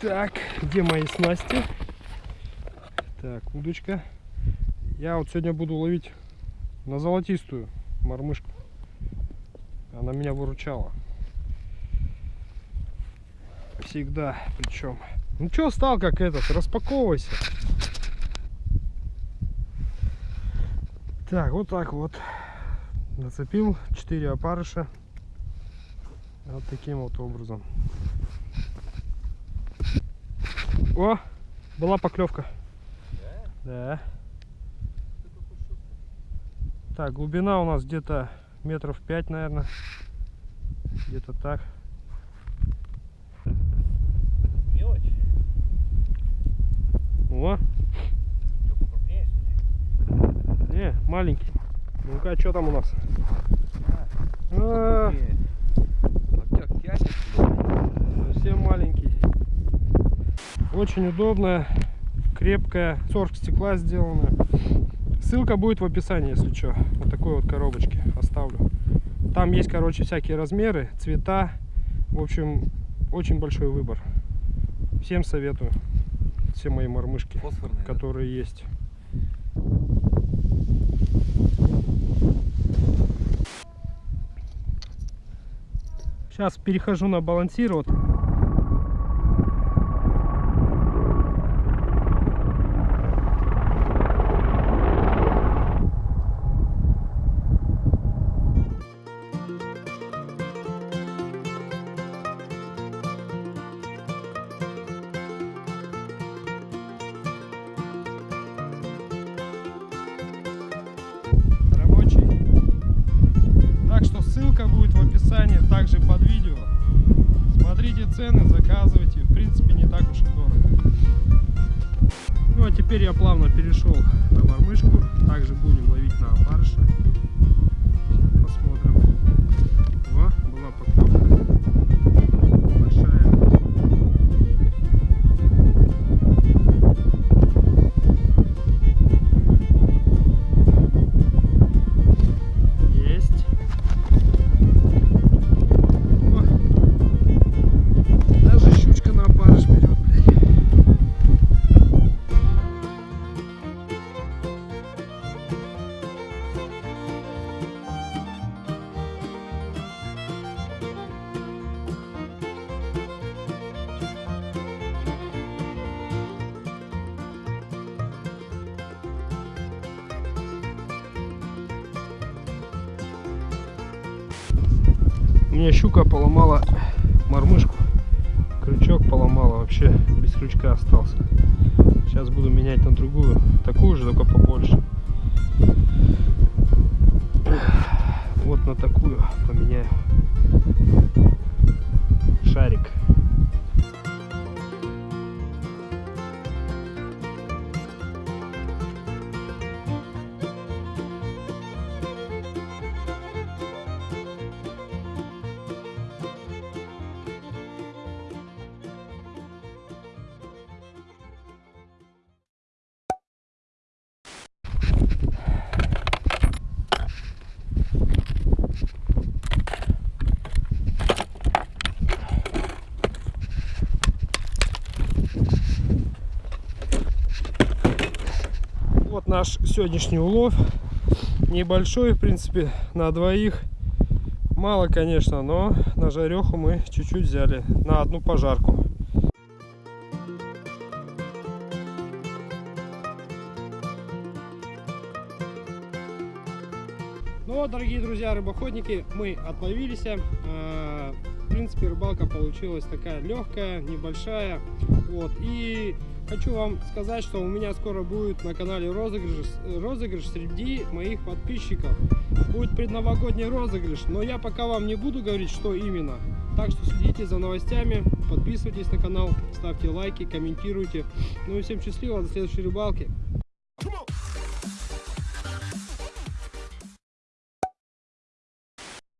Так, где мои снасти? Так, удочка. Я вот сегодня буду ловить на золотистую мормышку. Она меня выручала. Всегда, причем. Ну что стал как этот, распаковывайся. Так, вот так вот. Нацепил 4 опарыша. Вот таким вот образом. О, была поклевка. Да. Так, глубина у нас где-то метров 5, наверное. Где-то так. Мелочь. О, Что, покрупнее, что ли? не, маленький. Ну-ка, что там у нас? А, тянет, что ли? совсем маленький. Очень удобная, крепкая, сорг стекла сделана. Ссылка будет в описании, если что. Вот такой вот коробочки оставлю. Там есть, короче, всякие размеры, цвета. В общем, очень большой выбор. Всем советую. Все мои мормышки, Фосфорные, да? которые есть. Сейчас перехожу на балансир. Вот. Цены, заказывайте. В принципе, не так уж и дорого. Ну а теперь я плавно перешел на мормышку. Также будем ловить на опарыша. У меня щука поломала мормышку. Крючок поломала вообще. Без крючка остался. Сейчас буду менять на другую. Такую же, только побольше. Вот на такую поменяю. Наш сегодняшний улов. Небольшой, в принципе, на двоих. Мало, конечно, но на жареху мы чуть-чуть взяли. На одну пожарку. Ну вот, дорогие друзья, рыбоходники, мы отловились. Принципе, рыбалка получилась такая легкая, небольшая. Вот. И хочу вам сказать, что у меня скоро будет на канале розыгрыш, розыгрыш среди моих подписчиков. Будет предновогодний розыгрыш, но я пока вам не буду говорить, что именно. Так что следите за новостями, подписывайтесь на канал, ставьте лайки, комментируйте. Ну и всем счастливо, до следующей рыбалки.